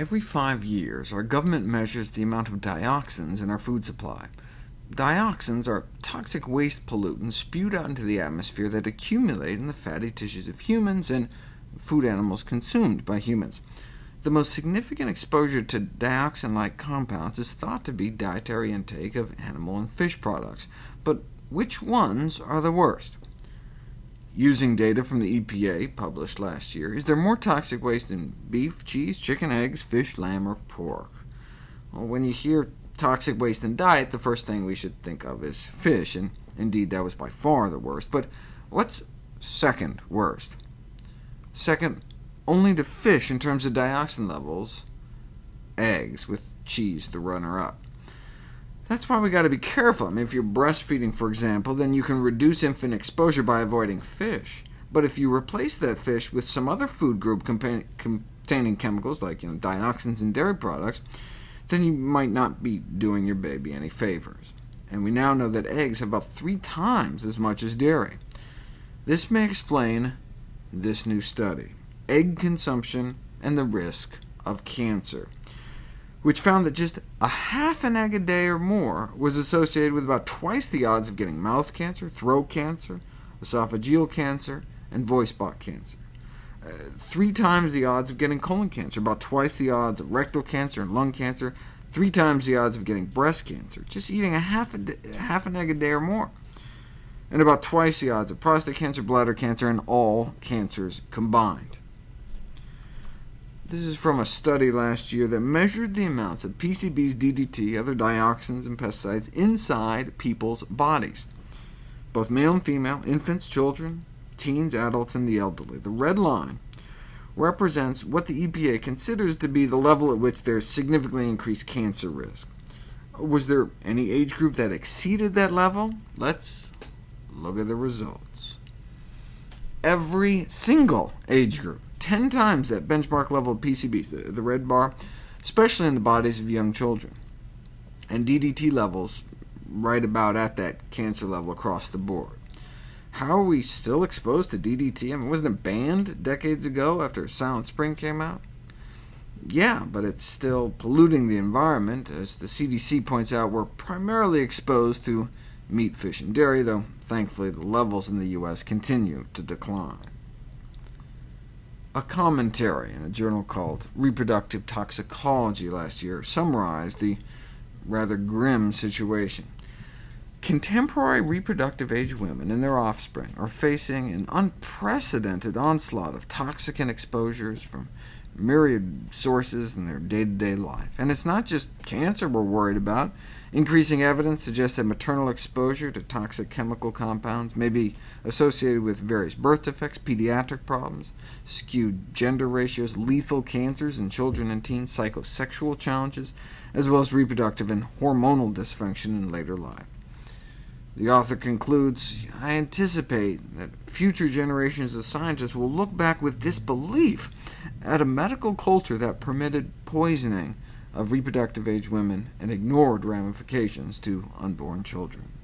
Every five years, our government measures the amount of dioxins in our food supply. Dioxins are toxic waste pollutants spewed out into the atmosphere that accumulate in the fatty tissues of humans and food animals consumed by humans. The most significant exposure to dioxin-like compounds is thought to be dietary intake of animal and fish products. But which ones are the worst? Using data from the EPA published last year, is there more toxic waste in beef, cheese, chicken, eggs, fish, lamb, or pork? Well, when you hear toxic waste in diet, the first thing we should think of is fish, and indeed that was by far the worst. But what's second worst? Second only to fish in terms of dioxin levels, eggs, with cheese the runner-up. That's why we got to be careful. I mean, if you're breastfeeding, for example, then you can reduce infant exposure by avoiding fish. But if you replace that fish with some other food group containing chemicals like you know, dioxins in dairy products, then you might not be doing your baby any favors. And we now know that eggs have about three times as much as dairy. This may explain this new study, Egg Consumption and the Risk of Cancer which found that just a half an egg a day or more was associated with about twice the odds of getting mouth cancer, throat cancer, esophageal cancer, and voice box cancer. Uh, three times the odds of getting colon cancer, about twice the odds of rectal cancer and lung cancer, three times the odds of getting breast cancer, just eating a half, a half an egg a day or more, and about twice the odds of prostate cancer, bladder cancer, and all cancers combined. This is from a study last year that measured the amounts of PCBs, DDT, other dioxins, and pesticides inside people's bodies, both male and female, infants, children, teens, adults, and the elderly. The red line represents what the EPA considers to be the level at which there's significantly increased cancer risk. Was there any age group that exceeded that level? Let's look at the results. Every single age group 10 times that benchmark level of PCBs, the, the red bar, especially in the bodies of young children. And DDT levels right about at that cancer level across the board. How are we still exposed to DDT? I mean, wasn't it banned decades ago after Silent Spring came out? Yeah, but it's still polluting the environment. As the CDC points out, we're primarily exposed to meat, fish, and dairy, though thankfully the levels in the U.S. continue to decline a commentary in a journal called Reproductive Toxicology last year summarized the rather grim situation. Contemporary reproductive age women and their offspring are facing an unprecedented onslaught of toxicant exposures from myriad sources in their day-to-day -day life. And it's not just cancer we're worried about. Increasing evidence suggests that maternal exposure to toxic chemical compounds may be associated with various birth defects, pediatric problems, skewed gender ratios, lethal cancers in children and teens, psychosexual challenges, as well as reproductive and hormonal dysfunction in later life. The author concludes, I anticipate that future generations of scientists will look back with disbelief at a medical culture that permitted poisoning of reproductive age women and ignored ramifications to unborn children.